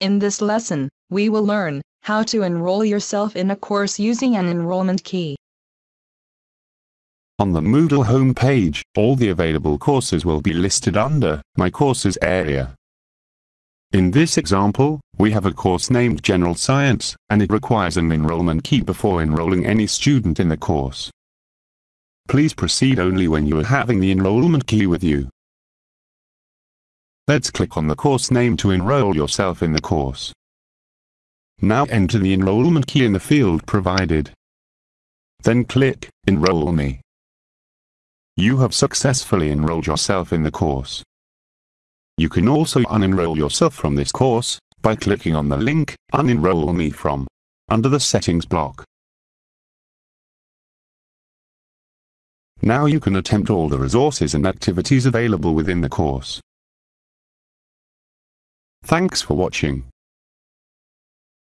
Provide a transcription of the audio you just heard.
In this lesson, we will learn how to enroll yourself in a course using an enrollment key. On the Moodle homepage, all the available courses will be listed under My Courses area. In this example, we have a course named General Science, and it requires an enrollment key before enrolling any student in the course. Please proceed only when you are having the enrollment key with you. Let's click on the course name to enroll yourself in the course. Now enter the enrollment key in the field provided. Then click Enroll Me. You have successfully enrolled yourself in the course. You can also unenroll yourself from this course by clicking on the link Unenroll Me from under the settings block. Now you can attempt all the resources and activities available within the course. Thanks for watching.